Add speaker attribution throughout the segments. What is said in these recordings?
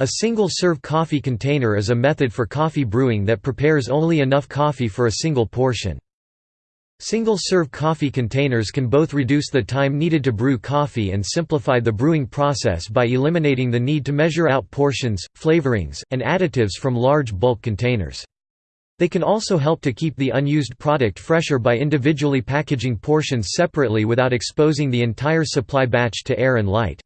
Speaker 1: A single-serve coffee container is a method for coffee brewing that prepares only enough coffee for a single portion. Single-serve coffee containers can both reduce the time needed to brew coffee and simplify the brewing process by eliminating the need to measure out portions, flavorings, and additives from large bulk containers. They can also help to keep the unused product fresher by individually packaging portions separately without exposing the entire supply batch to air and light.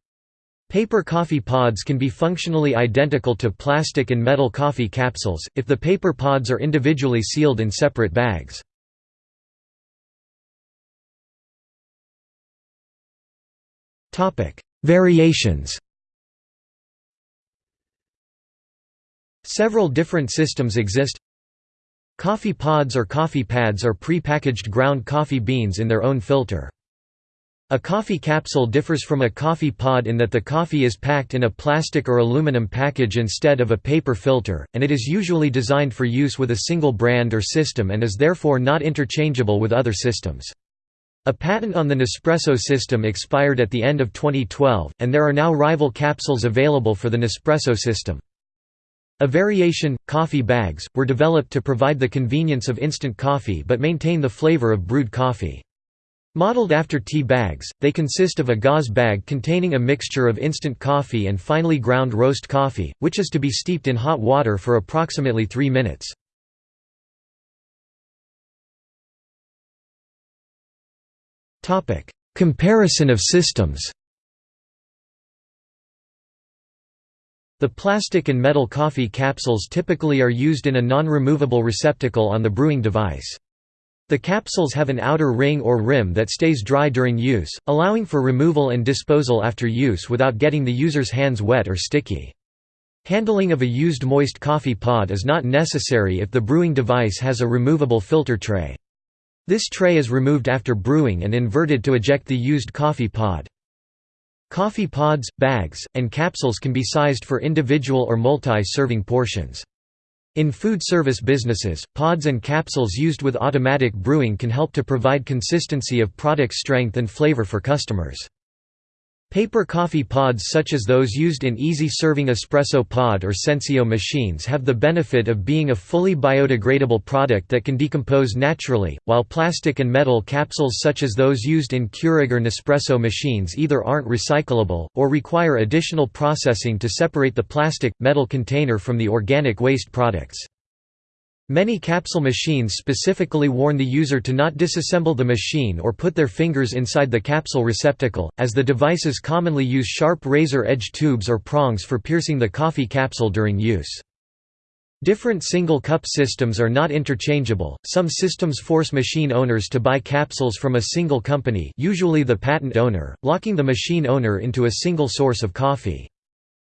Speaker 1: Paper coffee pods can be functionally identical to plastic and metal coffee capsules, if the paper pods are individually sealed in separate bags. Variations Several different systems exist Coffee pods or coffee pads are pre-packaged ground coffee beans in their own filter. A coffee capsule differs from a coffee pod in that the coffee is packed in a plastic or aluminum package instead of a paper filter, and it is usually designed for use with a single brand or system and is therefore not interchangeable with other systems. A patent on the Nespresso system expired at the end of 2012, and there are now rival capsules available for the Nespresso system. A variation, coffee bags, were developed to provide the convenience of instant coffee but maintain the flavor of brewed coffee. Modeled after tea bags, they consist of a gauze bag containing a mixture of instant coffee and finely ground roast coffee, which is to be steeped in hot water for approximately three minutes. Comparison of systems The plastic and metal coffee capsules typically are used in a non-removable receptacle on the brewing device. The capsules have an outer ring or rim that stays dry during use, allowing for removal and disposal after use without getting the user's hands wet or sticky. Handling of a used moist coffee pod is not necessary if the brewing device has a removable filter tray. This tray is removed after brewing and inverted to eject the used coffee pod. Coffee pods, bags, and capsules can be sized for individual or multi-serving portions. In food service businesses, pods and capsules used with automatic brewing can help to provide consistency of product strength and flavor for customers. Paper coffee pods such as those used in easy-serving espresso pod or Senseo machines have the benefit of being a fully biodegradable product that can decompose naturally, while plastic and metal capsules such as those used in Keurig or Nespresso machines either aren't recyclable, or require additional processing to separate the plastic-metal container from the organic waste products. Many capsule machines specifically warn the user to not disassemble the machine or put their fingers inside the capsule receptacle, as the devices commonly use sharp razor-edge tubes or prongs for piercing the coffee capsule during use. Different single-cup systems are not interchangeable, some systems force machine owners to buy capsules from a single company usually the patent owner, locking the machine owner into a single source of coffee.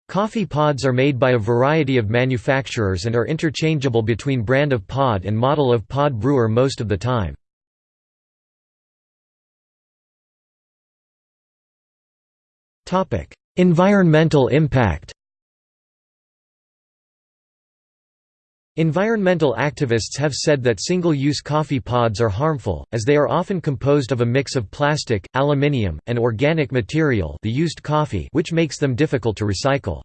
Speaker 1: Coffee pods are made by a variety of manufacturers and are interchangeable between brand of pod and model of pod brewer most of the time. environmental impact Environmental activists have said that single-use coffee pods are harmful, as they are often composed of a mix of plastic, aluminium, and organic material the used coffee which makes them difficult to recycle.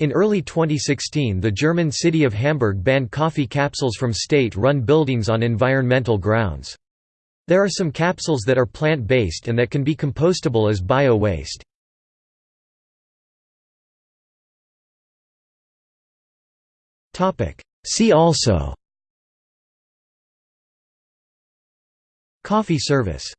Speaker 1: In early 2016 the German city of Hamburg banned coffee capsules from state-run buildings on environmental grounds. There are some capsules that are plant-based and that can be compostable as bio-waste. Topic See also Coffee service